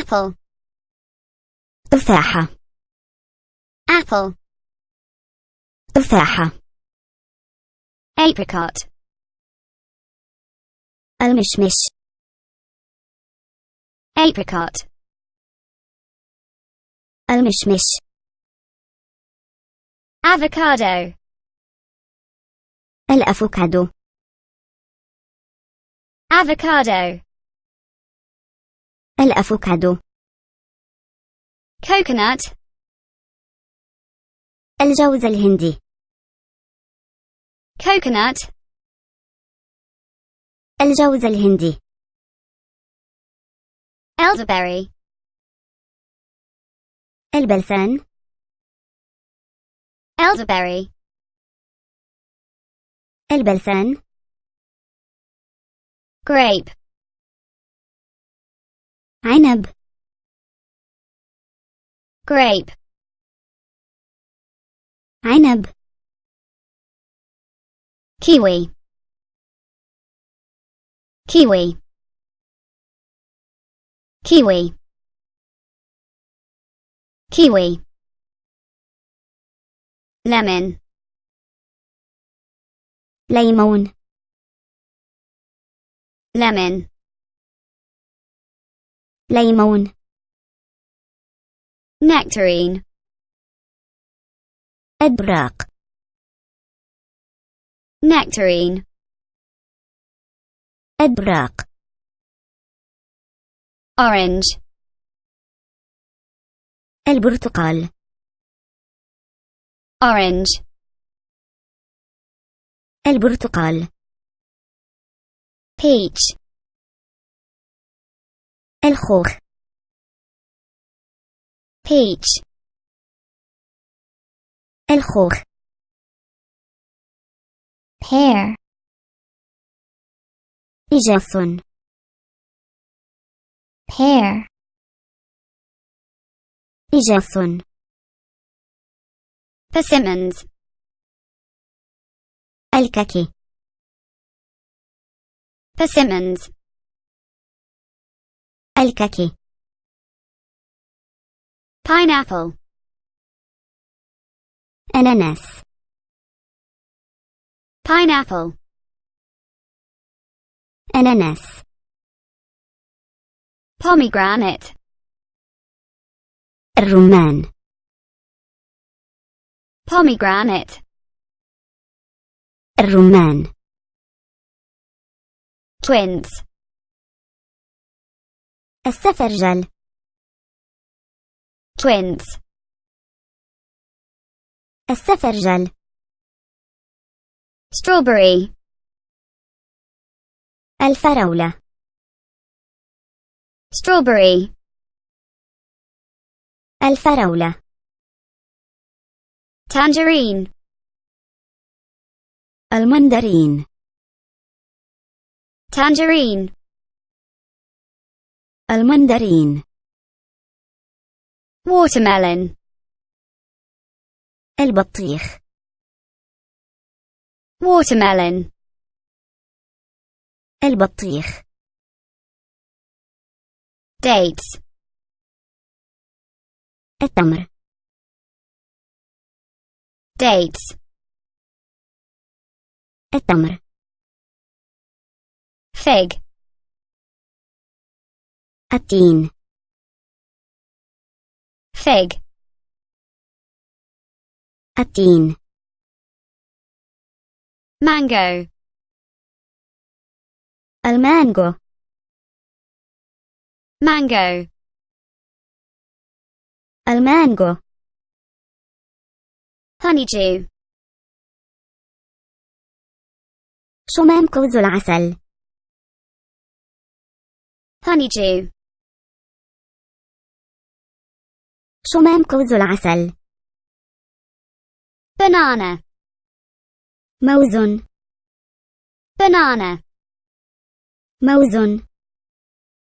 apple تفاحة apple تفاحة apricot المشمش apricot المشمش avocado الأفوكادو avocado الأفوكادو. Coconut. الجوز الهندي. Coconut. الجوز الهندي. Elderberry. البلسان. Elderberry. البلسان. Grape. Inab Grape. Inab Kiwi. Kiwi. Kiwi. Kiwi. Lemon Lemon. Lemon. ليمون nectarine إبراق nectarine إبراق orange البرتقال orange البرتقال peach الخوخ peach الخوخ pear إجاف pear إجاف persimmons الكاكي persimmons الككي pineapple. Ananas. pineapple. Ananas. pomegranate. الرمان pomegranate. الرمان quince. السفرجل twins السفرجل strawberry الفراولة strawberry الفراولة tangerine المندرين tangerine المندرين watermelon البطيخ watermelon البطيخ dates التمر dates التمر fig التين fig التين mango المانجو mango المانجو honeydew شمام قوز العسل honeydew شمام قوز العسل. banana موز. banana موز.